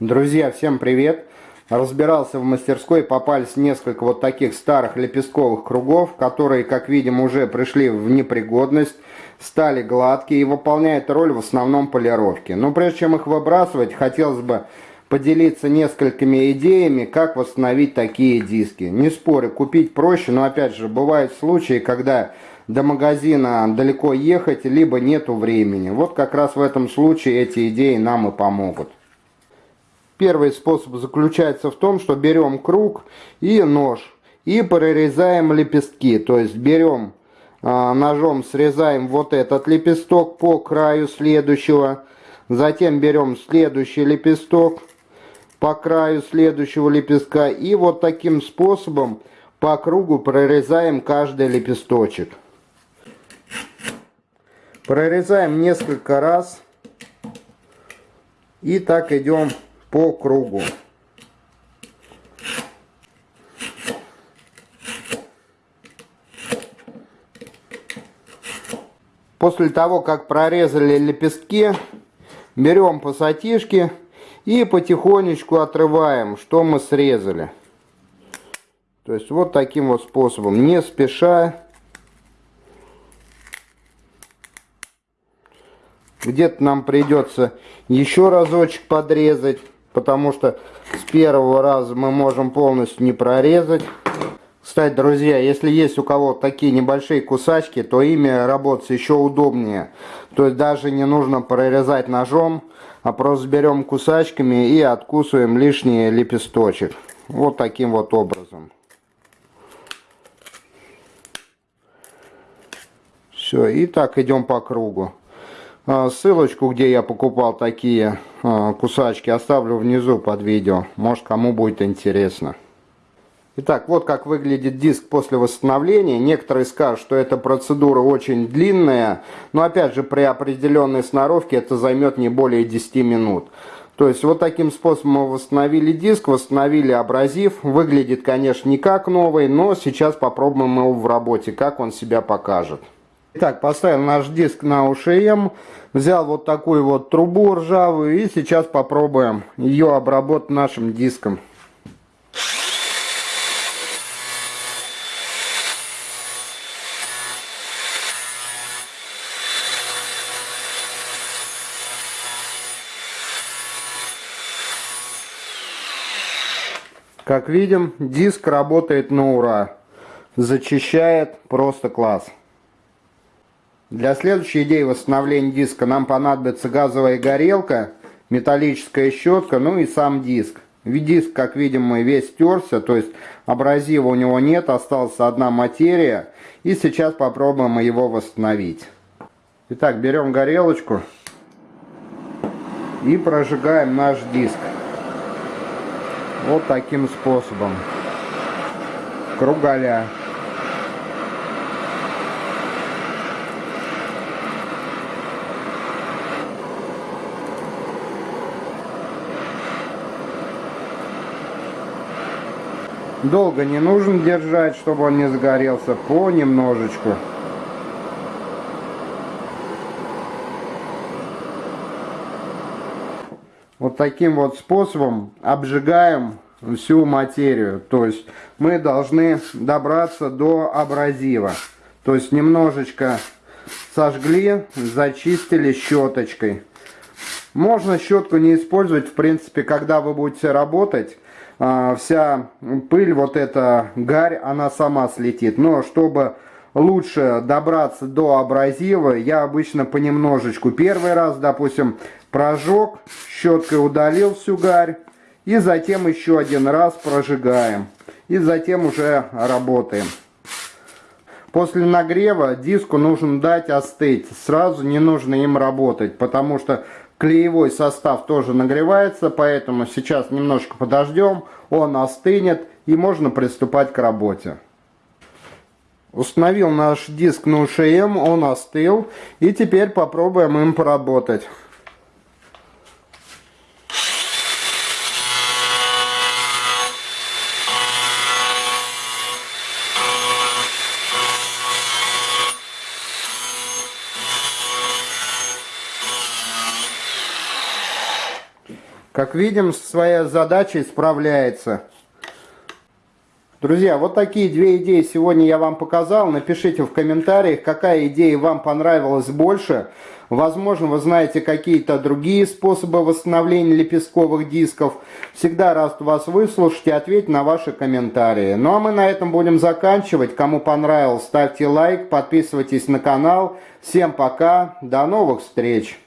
Друзья, всем привет! Разбирался в мастерской, попались несколько вот таких старых лепестковых кругов, которые, как видим, уже пришли в непригодность, стали гладкие и выполняют роль в основном полировки. Но прежде чем их выбрасывать, хотелось бы поделиться несколькими идеями, как восстановить такие диски. Не спорю, купить проще, но опять же, бывают случаи, когда до магазина далеко ехать, либо нету времени. Вот как раз в этом случае эти идеи нам и помогут. Первый способ заключается в том, что берем круг и нож и прорезаем лепестки. То есть берем а, ножом, срезаем вот этот лепесток по краю следующего. Затем берем следующий лепесток по краю следующего лепестка. И вот таким способом по кругу прорезаем каждый лепесточек. Прорезаем несколько раз. И так идем по кругу. После того, как прорезали лепестки, берем пассатишки и потихонечку отрываем, что мы срезали. То есть вот таким вот способом, не спеша. Где-то нам придется еще разочек подрезать потому что с первого раза мы можем полностью не прорезать. Кстати, друзья, если есть у кого такие небольшие кусачки, то ими работать еще удобнее. То есть даже не нужно прорезать ножом, а просто берем кусачками и откусываем лишний лепесточек. Вот таким вот образом. Все, и так идем по кругу. А, ссылочку, где я покупал такие а, кусачки, оставлю внизу под видео. Может, кому будет интересно. Итак, вот как выглядит диск после восстановления. Некоторые скажут, что эта процедура очень длинная, но опять же при определенной сноровке это займет не более 10 минут. То есть вот таким способом мы восстановили диск, восстановили абразив. Выглядит, конечно, не как новый, но сейчас попробуем его в работе, как он себя покажет. Итак, поставил наш диск на УШМ, взял вот такую вот трубу ржавую и сейчас попробуем ее обработать нашим диском. Как видим, диск работает на ура. Зачищает просто класс. Для следующей идеи восстановления диска нам понадобится газовая горелка, металлическая щетка, ну и сам диск. Диск, как видим, мы весь стерся, то есть абразива у него нет, осталась одна материя. И сейчас попробуем его восстановить. Итак, берем горелочку и прожигаем наш диск. Вот таким способом. Кругаля. Долго не нужно держать, чтобы он не загорелся, понемножечку. Вот таким вот способом обжигаем всю материю. То есть мы должны добраться до абразива. То есть немножечко сожгли, зачистили щеточкой. Можно щетку не использовать, в принципе, когда вы будете работать вся пыль, вот эта гарь, она сама слетит. Но чтобы лучше добраться до абразива, я обычно понемножечку. Первый раз, допустим, прожег, щеткой удалил всю гарь. И затем еще один раз прожигаем. И затем уже работаем. После нагрева диску нужно дать остыть. Сразу не нужно им работать, потому что Клеевой состав тоже нагревается, поэтому сейчас немножко подождем, он остынет и можно приступать к работе. Установил наш диск на УШМ, он остыл и теперь попробуем им поработать. Как видим, со своей задачей справляется. Друзья, вот такие две идеи сегодня я вам показал. Напишите в комментариях, какая идея вам понравилась больше. Возможно, вы знаете какие-то другие способы восстановления лепестковых дисков. Всегда рад вас выслушать и ответить на ваши комментарии. Ну а мы на этом будем заканчивать. Кому понравилось, ставьте лайк, подписывайтесь на канал. Всем пока, до новых встреч!